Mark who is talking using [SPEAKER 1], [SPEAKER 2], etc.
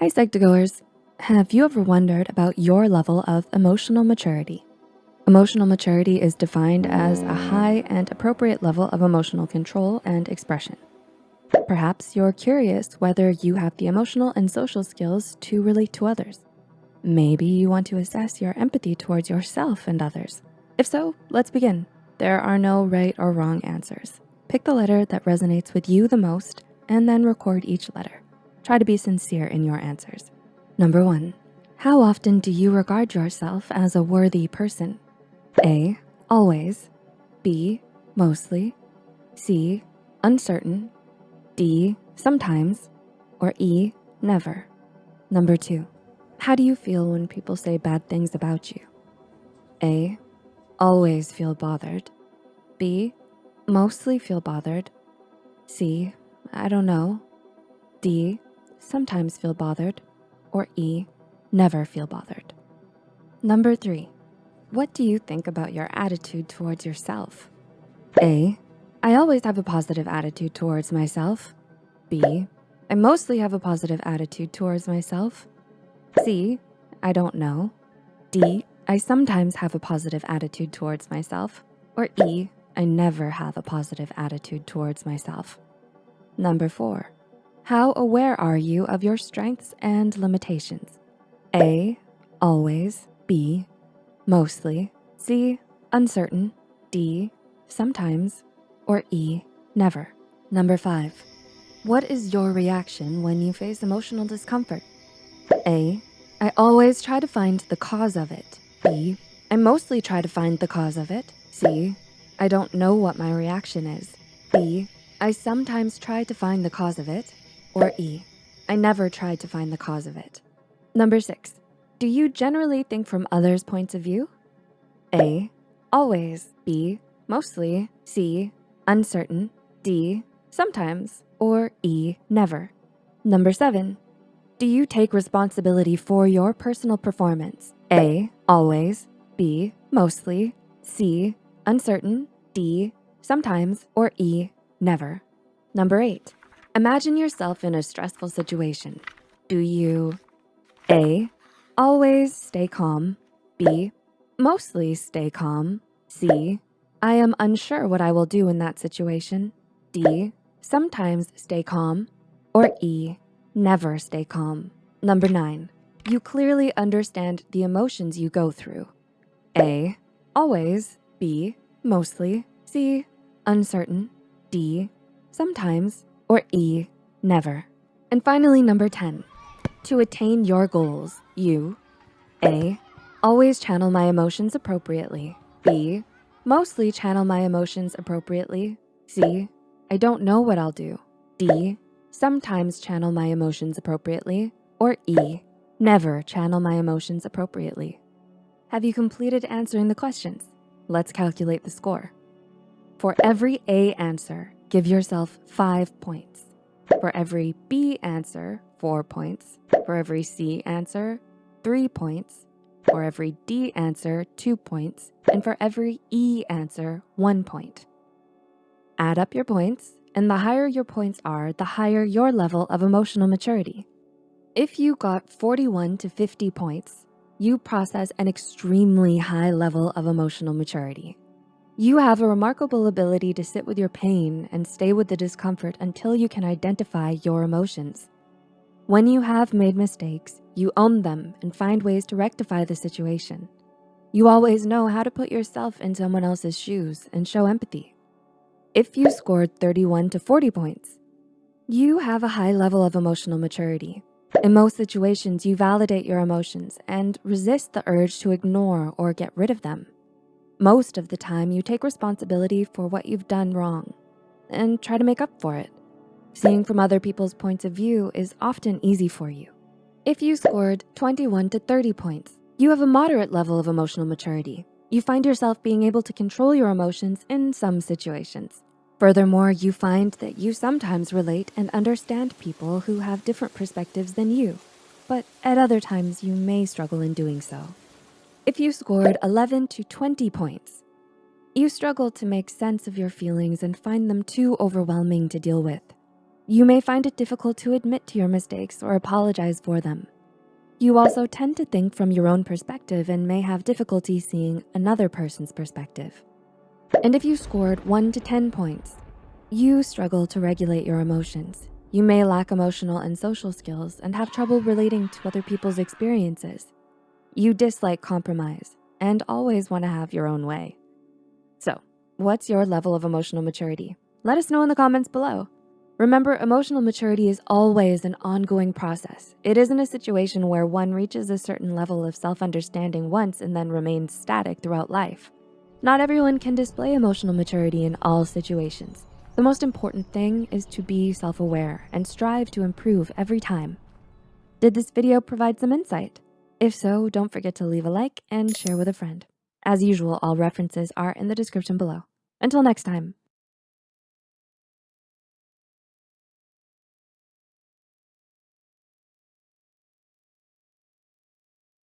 [SPEAKER 1] Hi Psych2Goers. Have you ever wondered about your level of emotional maturity? Emotional maturity is defined as a high and appropriate level of emotional control and expression. Perhaps you're curious whether you have the emotional and social skills to relate to others. Maybe you want to assess your empathy towards yourself and others. If so, let's begin. There are no right or wrong answers. Pick the letter that resonates with you the most and then record each letter. Try to be sincere in your answers. Number one, how often do you regard yourself as a worthy person? A, always. B, mostly. C, uncertain. D, sometimes. Or E, never. Number two, how do you feel when people say bad things about you? A, always feel bothered. B, mostly feel bothered. C, I don't know. D, sometimes feel bothered. Or E, never feel bothered. Number three, what do you think about your attitude towards yourself? A, I always have a positive attitude towards myself. B, I mostly have a positive attitude towards myself. C, I don't know. D, I sometimes have a positive attitude towards myself. Or E, I never have a positive attitude towards myself. Number four, how aware are you of your strengths and limitations? A, always, B, mostly, C, uncertain, D, sometimes, or E, never. Number five, what is your reaction when you face emotional discomfort? A, I always try to find the cause of it. B, I mostly try to find the cause of it. C, I don't know what my reaction is. D, I sometimes try to find the cause of it. Or E, I never tried to find the cause of it. Number six, do you generally think from others' points of view? A, always. B, mostly. C, uncertain. D, sometimes. Or E, never. Number seven, do you take responsibility for your personal performance? A, always, B, mostly, C, uncertain, D, sometimes, or E, never. Number eight, imagine yourself in a stressful situation. Do you A, always stay calm, B, mostly stay calm, C, I am unsure what I will do in that situation, D, sometimes stay calm, or E, Never stay calm. Number nine, you clearly understand the emotions you go through. A, always. B, mostly. C, uncertain. D, sometimes. Or E, never. And finally, number 10, to attain your goals, you, A, always channel my emotions appropriately. B, mostly channel my emotions appropriately. C, I don't know what I'll do. D, sometimes channel my emotions appropriately, or E, never channel my emotions appropriately. Have you completed answering the questions? Let's calculate the score. For every A answer, give yourself five points. For every B answer, four points. For every C answer, three points. For every D answer, two points. And for every E answer, one point. Add up your points and the higher your points are, the higher your level of emotional maturity. If you got 41 to 50 points, you process an extremely high level of emotional maturity. You have a remarkable ability to sit with your pain and stay with the discomfort until you can identify your emotions. When you have made mistakes, you own them and find ways to rectify the situation. You always know how to put yourself in someone else's shoes and show empathy. If you scored 31 to 40 points, you have a high level of emotional maturity. In most situations, you validate your emotions and resist the urge to ignore or get rid of them. Most of the time, you take responsibility for what you've done wrong and try to make up for it. Seeing from other people's points of view is often easy for you. If you scored 21 to 30 points, you have a moderate level of emotional maturity. You find yourself being able to control your emotions in some situations. Furthermore, you find that you sometimes relate and understand people who have different perspectives than you, but at other times you may struggle in doing so. If you scored 11 to 20 points, you struggle to make sense of your feelings and find them too overwhelming to deal with. You may find it difficult to admit to your mistakes or apologize for them. You also tend to think from your own perspective and may have difficulty seeing another person's perspective. And if you scored one to 10 points, you struggle to regulate your emotions. You may lack emotional and social skills and have trouble relating to other people's experiences. You dislike compromise and always wanna have your own way. So what's your level of emotional maturity? Let us know in the comments below. Remember, emotional maturity is always an ongoing process. It isn't a situation where one reaches a certain level of self-understanding once and then remains static throughout life. Not everyone can display emotional maturity in all situations. The most important thing is to be self-aware and strive to improve every time. Did this video provide some insight? If so, don't forget to leave a like and share with a friend. As usual, all references are in the description below. Until next time.